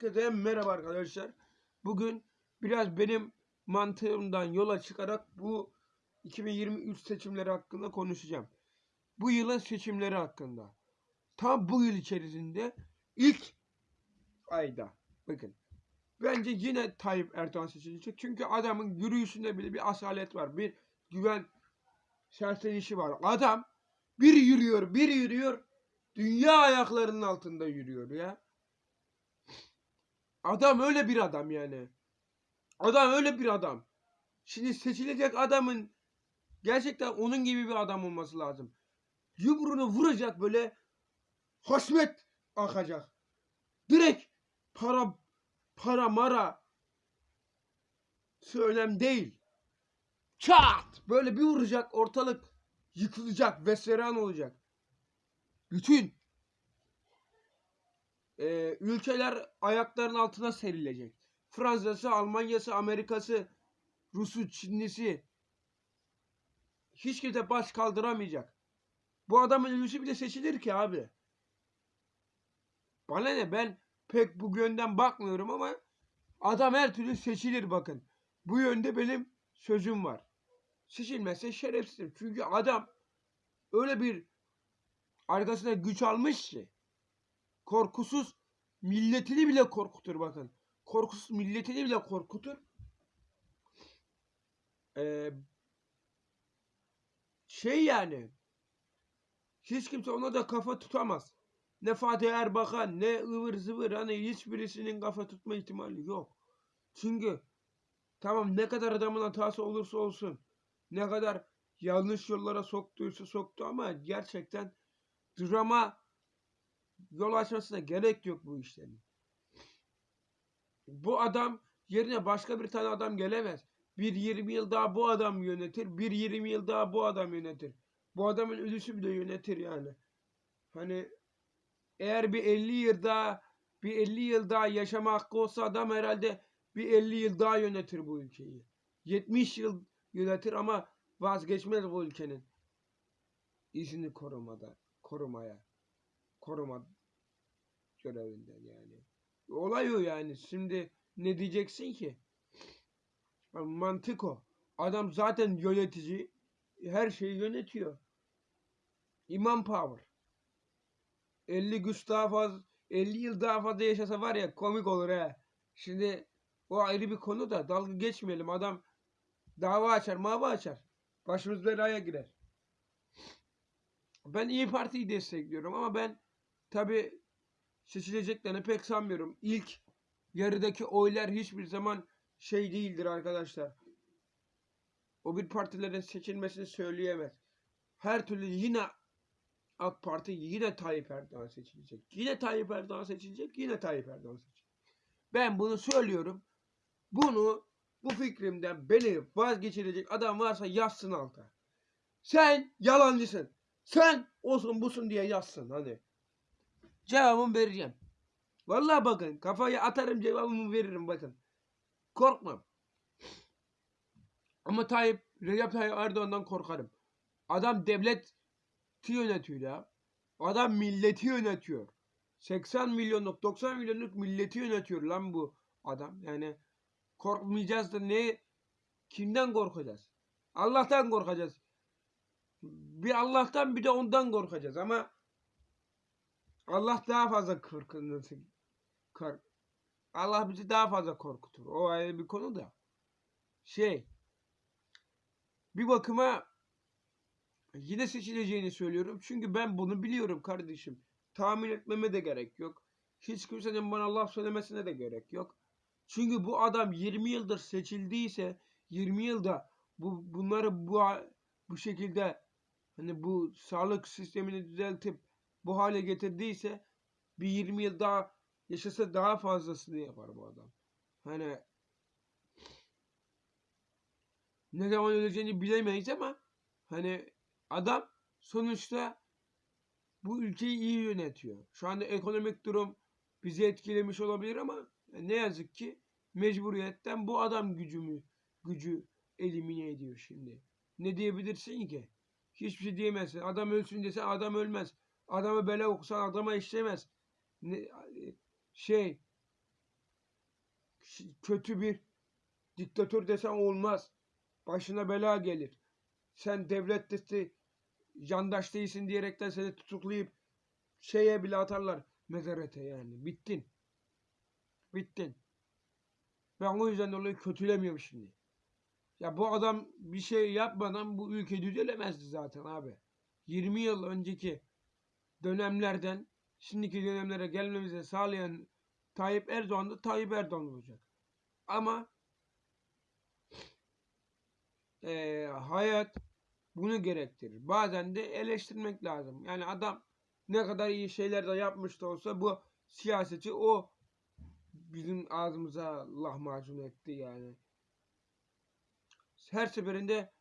Herkese merhaba arkadaşlar. Bugün biraz benim mantığımdan yola çıkarak bu 2023 seçimleri hakkında konuşacağım. Bu yılın seçimleri hakkında. Tam bu yıl içerisinde ilk ayda bakın. Bence yine Tayyip Erdoğan seçilecek. Çünkü adamın yürüyüşünde bile bir asalet var. Bir güven sersenişi var. Adam bir yürüyor, bir yürüyor. Dünya ayaklarının altında yürüyor ya. Adam öyle bir adam yani. Adam öyle bir adam. Şimdi seçilecek adamın gerçekten onun gibi bir adam olması lazım. Yumruğunu vuracak böyle hasmet akacak. Direkt para para mara önemli değil. Çat! Böyle bir vuracak ortalık yıkılacak, veseran olacak. Bütün e, ülkeler ayaklarının altına serilecek. Fransa'sı, Almanya'sı, Amerika'sı, Rus'u, Çinlisi hiç kimse baş kaldıramayacak. Bu adamın ülkesi bile seçilir ki abi. Bana ne ben pek bu yönden bakmıyorum ama adam her türlü seçilir bakın. Bu yönde benim sözüm var. Seçilmezse şerefsizim. Çünkü adam öyle bir arkasına güç almış ki korkusuz milletini bile korkutur bakın. Korkusuz milletini bile korkutur. Ee, şey yani hiç kimse ona da kafa tutamaz. Ne Fatih Erbakan ne ıvır zıvır hani hiçbirisinin kafa tutma ihtimali yok. Çünkü tamam ne kadar adamın hatası olursa olsun ne kadar yanlış yollara soktuysa soktu ama gerçekten drama yol açmasına gerek yok bu işlerin. Bu adam yerine başka bir tane adam gelemez. Bir 20 yıl daha bu adam yönetir. Bir 20 yıl daha bu adam yönetir. Bu adamın ölüsü bile yönetir yani. Hani eğer bir 50 yıl daha bir 50 yıl daha yaşama hakkı olsa adam herhalde bir 50 yıl daha yönetir bu ülkeyi. 70 yıl yönetir ama vazgeçmez bu ülkenin izini korumada, korumaya, koruma görevinden yani. Olay o yani. Şimdi ne diyeceksin ki? Mantık o. Adam zaten yönetici. Her şeyi yönetiyor. İmam power. 50 güç daha fazla 50 yıl daha fazla yaşasa var ya komik olur he. Şimdi o ayrı bir konu da dalga geçmeyelim. Adam dava açar, mava açar. Başımız belaya girer. Ben İyi Parti'yi destekliyorum ama ben tabi seçileceklerini pek sanmıyorum. İlk yarıdaki oylar hiçbir zaman şey değildir arkadaşlar. O bir partilerin seçilmesini söyleyemez. Her türlü yine AK Parti yine Tayyip Erdoğan seçilecek. Yine Tayyip Erdoğan seçilecek. Yine Tayyip Erdoğan seçilecek. Ben bunu söylüyorum. Bunu bu fikrimden beni vazgeçirecek adam varsa yazsın alta. Sen yalancısın. Sen olsun busun diye yazsın hani. Cevabımı vereceğim. Vallahi bakın kafayı atarım cevabımı veririm bakın. Korkmam. Ama Tayyip, Recep Tayyip Erdoğan'dan korkarım. Adam devleti yönetiyor ya. Adam milleti yönetiyor. 80 milyonluk 90 milyonluk milleti yönetiyor lan bu adam. Yani korkmayacağız da ne kimden korkacağız? Allah'tan korkacağız. Bir Allah'tan bir de ondan korkacağız ama Allah daha fazla korkunması kork Allah bizi daha fazla korkutur. O ayrı bir konu da. Şey bir bakıma yine seçileceğini söylüyorum. Çünkü ben bunu biliyorum kardeşim. Tahmin etmeme de gerek yok. Hiç kimsenin bana laf söylemesine de gerek yok. Çünkü bu adam 20 yıldır seçildiyse 20 yılda bu bunları bu bu şekilde hani bu sağlık sistemini düzeltip bu hale getirdiyse bir 20 yıl daha yaşasa daha fazlasını yapar bu adam. Hani ne zaman öleceğini bilemeyiz ama hani adam sonuçta bu ülkeyi iyi yönetiyor. Şu anda ekonomik durum bizi etkilemiş olabilir ama ne yazık ki mecburiyetten bu adam gücümü gücü elimine ediyor şimdi. Ne diyebilirsin ki? Hiçbir şey diyemezsin. Adam ölsün desen adam ölmez. Adamı bela okusan adama işlemez. Şey kötü bir diktatör desen olmaz. Başına bela gelir. Sen devlet dışı yandaş değilsin diyerekten seni tutuklayıp şeye bile atarlar mezarete yani. Bittin. Bittin. Ben o yüzden dolayı kötülemiyorum şimdi. Ya bu adam bir şey yapmadan bu ülke düzelemezdi zaten abi. 20 yıl önceki dönemlerden şimdiki dönemlere gelmemizi sağlayan Tayyip Erdoğan da Tayyip Erdoğan olacak. Ama eee, hayat bunu gerektirir. Bazen de eleştirmek lazım. Yani adam ne kadar iyi şeyler de yapmış da olsa bu siyaseti o bizim ağzımıza lahmacun etti yani. Her seferinde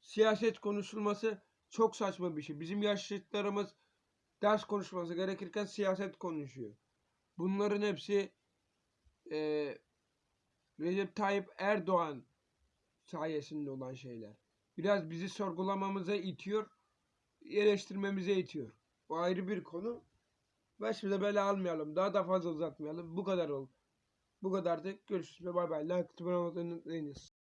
siyaset konuşulması çok saçma bir şey. Bizim yaşlılarımız ders konuşması gerekirken siyaset konuşuyor. Bunların hepsi eee Recep Tayyip Erdoğan sayesinde olan şeyler. Biraz bizi sorgulamamıza itiyor, eleştirmemize itiyor. Bu ayrı bir konu. Başımıza bela almayalım. Daha da fazla uzatmayalım. Bu kadar ol. Bu kadardı. Görüşürüz bay bay. Like.